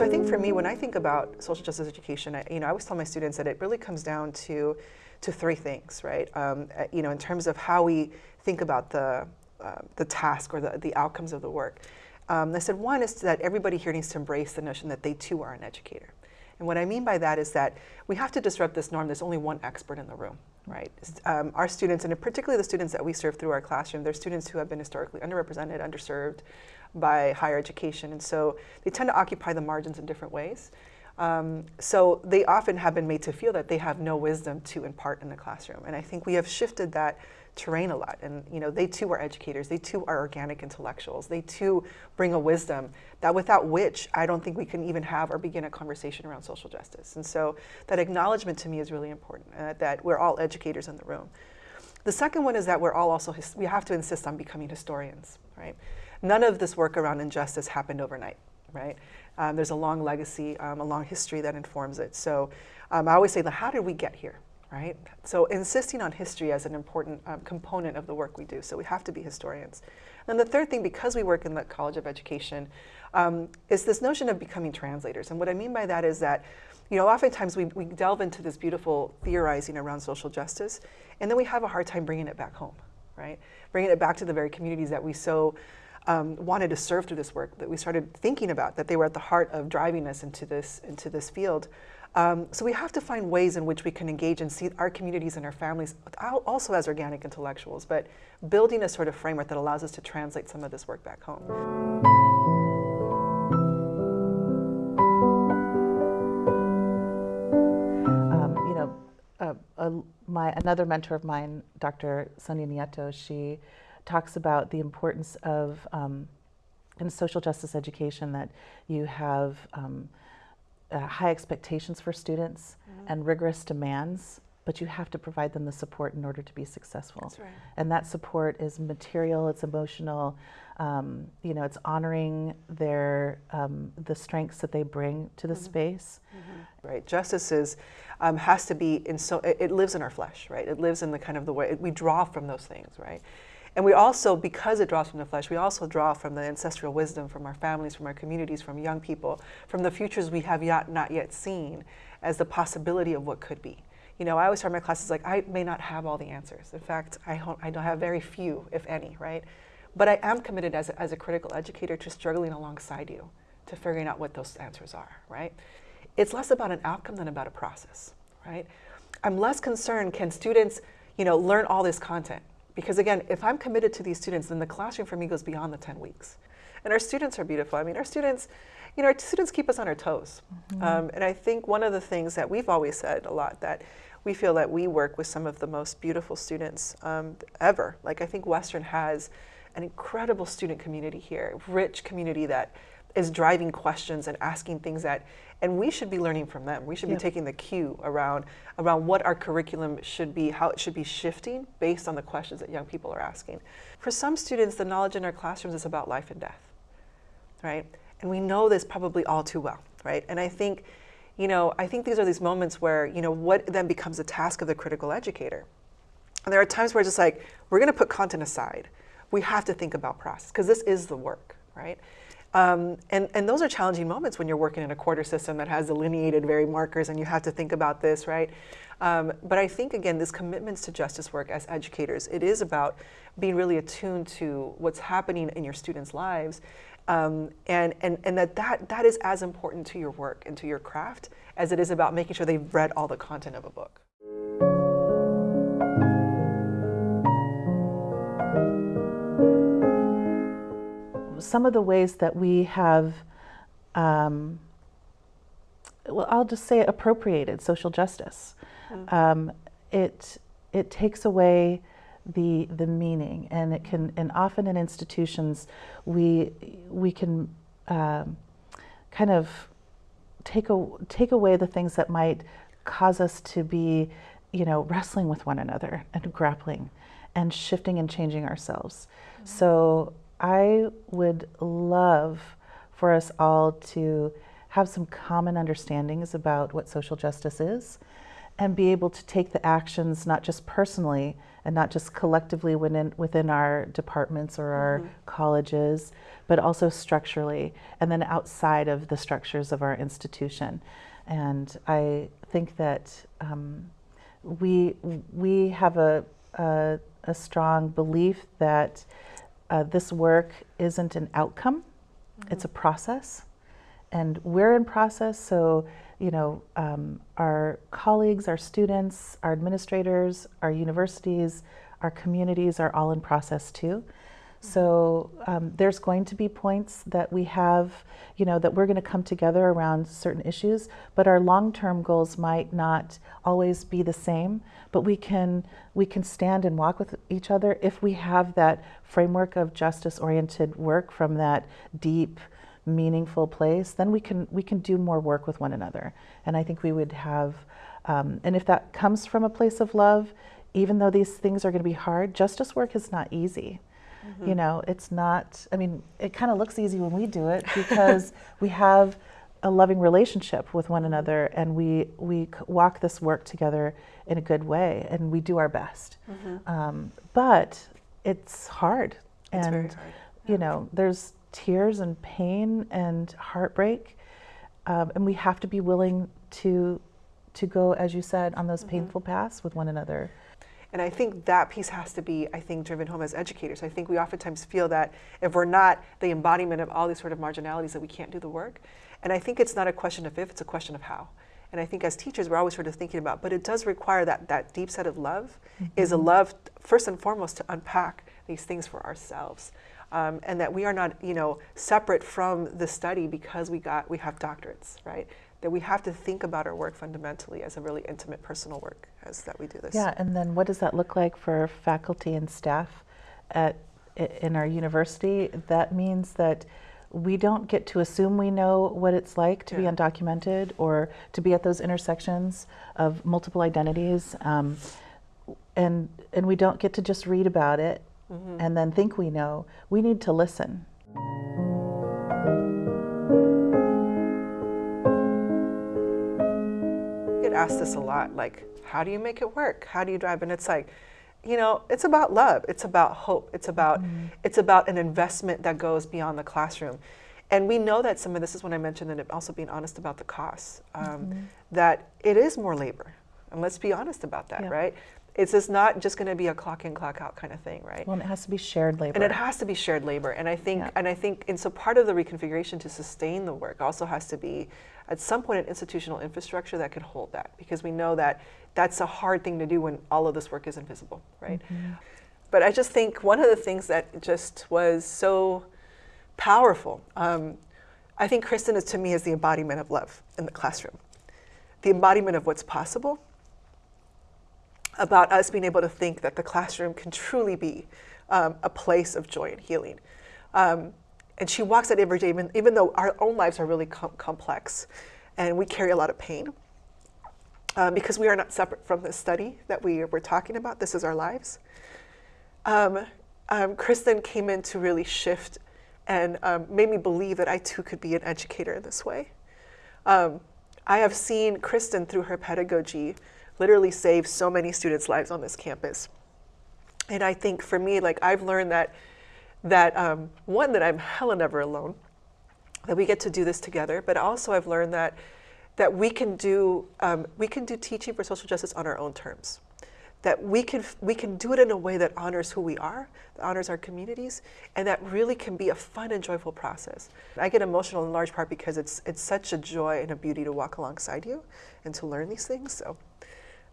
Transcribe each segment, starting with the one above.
So I think for me, when I think about social justice education, I, you know, I always tell my students that it really comes down to, to three things, right? Um, uh, you know, in terms of how we think about the, uh, the task or the, the outcomes of the work. Um, I said one is that everybody here needs to embrace the notion that they too are an educator. And what I mean by that is that we have to disrupt this norm. There's only one expert in the room, right? Um, our students, and particularly the students that we serve through our classroom, they're students who have been historically underrepresented, underserved by higher education. And so they tend to occupy the margins in different ways. Um, so they often have been made to feel that they have no wisdom to impart in the classroom. And I think we have shifted that terrain a lot. And you know, they too are educators. They too are organic intellectuals. They too bring a wisdom that without which I don't think we can even have or begin a conversation around social justice. And so that acknowledgement to me is really important, uh, that we're all educators in the room. The second one is that we're all also, we have to insist on becoming historians, right? None of this work around injustice happened overnight, right? Um, there's a long legacy, um, a long history that informs it. So um, I always say, how did we get here? Right? So insisting on history as an important um, component of the work we do. So we have to be historians. And the third thing, because we work in the College of Education, um, is this notion of becoming translators. And what I mean by that is that, you know, oftentimes we, we delve into this beautiful theorizing around social justice, and then we have a hard time bringing it back home, right? Bringing it back to the very communities that we so um, wanted to serve through this work, that we started thinking about, that they were at the heart of driving us into this, into this field. Um, so we have to find ways in which we can engage and see our communities and our families also as organic intellectuals, but building a sort of framework that allows us to translate some of this work back home. Um, you know, uh, my, another mentor of mine, Dr. Sonia Nieto, she talks about the importance of um, in social justice education that you have um, uh, high expectations for students mm -hmm. and rigorous demands, but you have to provide them the support in order to be successful. Right. And that support is material, it's emotional, um, you know, it's honoring their um, the strengths that they bring to the mm -hmm. space. Mm -hmm. Right. Justice is um, has to be in so it, it, lives in our flesh, right? It lives in the kind of the way we draw from those things, right? And we also, because it draws from the flesh, we also draw from the ancestral wisdom from our families, from our communities, from young people, from the futures we have yet, not yet seen as the possibility of what could be. You know, I always start my classes like, I may not have all the answers. In fact, I, I don't have very few, if any, right? But I am committed as a, as a critical educator to struggling alongside you, to figuring out what those answers are, right? It's less about an outcome than about a process, right? I'm less concerned, can students, you know, learn all this content? Because again, if I'm committed to these students, then the classroom for me goes beyond the 10 weeks. And our students are beautiful. I mean, our students, you know, our students keep us on our toes. Mm -hmm. um, and I think one of the things that we've always said a lot that we feel that we work with some of the most beautiful students um, ever. Like I think Western has an incredible student community here, rich community that is driving questions and asking things that and we should be learning from them. We should yep. be taking the cue around, around what our curriculum should be, how it should be shifting based on the questions that young people are asking. For some students, the knowledge in our classrooms is about life and death, right? And we know this probably all too well, right? And I think, you know, I think these are these moments where, you know, what then becomes a task of the critical educator. And there are times where it's just like, we're gonna put content aside. We have to think about process, because this is the work, right? Um, and, and those are challenging moments when you're working in a quarter system that has delineated very markers and you have to think about this, right? Um, but I think, again, this commitments to justice work as educators, it is about being really attuned to what's happening in your students' lives um, and, and, and that, that that is as important to your work and to your craft as it is about making sure they've read all the content of a book. Some of the ways that we have, um, well, I'll just say appropriated social justice. Mm. Um, it it takes away the the meaning, and it can, and often in institutions, we we can um, kind of take a, take away the things that might cause us to be, you know, wrestling with one another and grappling, and shifting and changing ourselves. Mm. So I would love for us all to have some common understandings about what social justice is and be able to take the actions not just personally and not just collectively within, within our departments or our colleges, but also structurally, and then outside of the structures of our institution. And I think that um, we, we have a, a, a strong belief that uh, this work isn't an outcome, it's a process. And we're in process, so you know, um, our colleagues, our students, our administrators, our universities, our communities are all in process too. So um, there's going to be points that we have, you know, that we're going to come together around certain issues, but our long-term goals might not always be the same. But we can we can stand and walk with each other if we have that framework of justice-oriented work from that deep, meaningful place. Then we can we can do more work with one another, and I think we would have. Um, and if that comes from a place of love, even though these things are going to be hard, justice work is not easy. You know, it's not, I mean, it kind of looks easy when we do it because we have a loving relationship with one another and we, we walk this work together in a good way and we do our best. Um, but it's hard. It's and, hard. you know, there's tears and pain and heartbreak. Um, and we have to be willing to, to go, as you said, on those painful paths with one another. And I think that piece has to be, I think, driven home as educators. I think we oftentimes feel that if we're not the embodiment of all these sort of marginalities, that we can't do the work. And I think it's not a question of if, it's a question of how. And I think as teachers, we're always sort of thinking about, but it does require that, that deep set of love is a love, first and foremost, to unpack these things for ourselves. Um, and that we are not, you know, separate from the study because we got, we have doctorates, right? That we have to think about our work fundamentally as a really intimate personal work as that we do this. Yeah, and then what does that look like for faculty and staff at in our university? That means that we don't get to assume we know what it's like to be undocumented or to be at those intersections of multiple identities, um, and and we don't get to just read about it and then think we know. We need to listen. Asked this a lot like how do you make it work? How do you drive? And it's like you know it's about love. It's about hope. It's about it's about an investment that goes beyond the classroom. And we know that some of this is when i mentioned that also being honest about the costs um, that it is more labor. And let's be honest about that Yeah. right it's just not just going to be a clock in clock out kind of thing right Well, and it has to be shared labor. and it has to be shared labor. And I think, Yeah. and I think, and so part of the reconfiguration to sustain the work also has to be, at some point, an institutional infrastructure that could hold that, because we know that that's a hard thing to do when all of this work is invisible, right? But I just think one of the things that just was so powerful. Um, I think Kristen is to me is the embodiment of love in the classroom, the embodiment of what's possible about us being able to think that the classroom can truly be um, a place of joy and healing. Um, and she walks that every day, even, even though our own lives are really com- complex and we carry a lot of pain. Um, because we are not separate from this study that we were talking about, this is our lives. Um, um, Kristen came in to really shift and um, made me believe that I too could be an educator in this way. I have seen Kristen through her pedagogy literally save so many students' lives on this campus. And I think for me, like I've learned that that um, one that I'm hella never alone, that we get to do this together. But also I've learned that that we can do um, we can do teaching for social justice on our own terms. That we can we can do it in a way that honors who we are, that honors our communities, and that really can be a fun and joyful process. I get emotional in large part because it's it's such a joy and a beauty to walk alongside you and to learn these things. So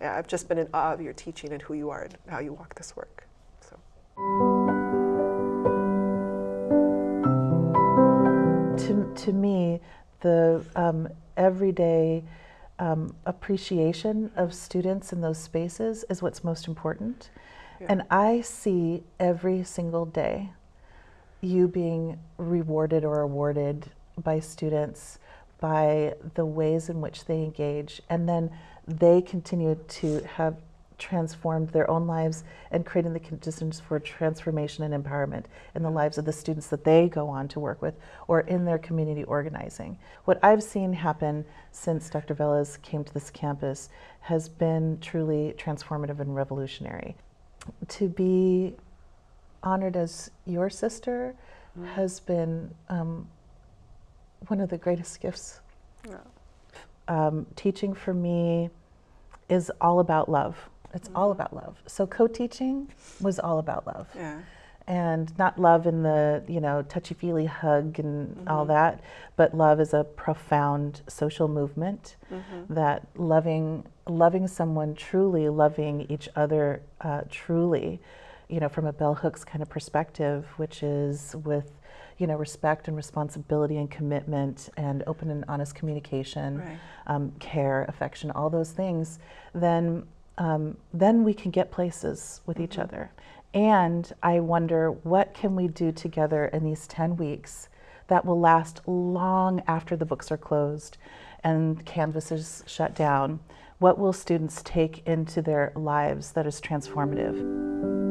I've just been in awe of your teaching and who you are and how you walk this work. So. to, to me, the um, everyday um, appreciation of students in those spaces is what's most important. Yeah. And I see every single day you being rewarded or awarded by students by the ways in which they engage. And then they continue to have transformed their own lives and creating the conditions for transformation and empowerment in the lives of the students that they go on to work with or in their community organizing. What I've seen happen since Dr. Velez came to this campus has been truly transformative and revolutionary. to be honored as your sister has been um, one of the greatest gifts. Um, teaching for me is all about love. It's all about love. So co-teaching was all about love, Yeah. and not love in the you know touchy-feely hug and all that, but love is a profound social movement that loving loving someone truly, loving each other uh, truly, you know, from a bell hooks kind of perspective, which is with you know respect and responsibility and commitment and open and honest communication Right. um, care, affection, all those things, then um, then we can get places with each other. And I wonder what can we do together in these ten weeks that will last long after the books are closed and Canvas is shut down. What will students take into their lives that is transformative?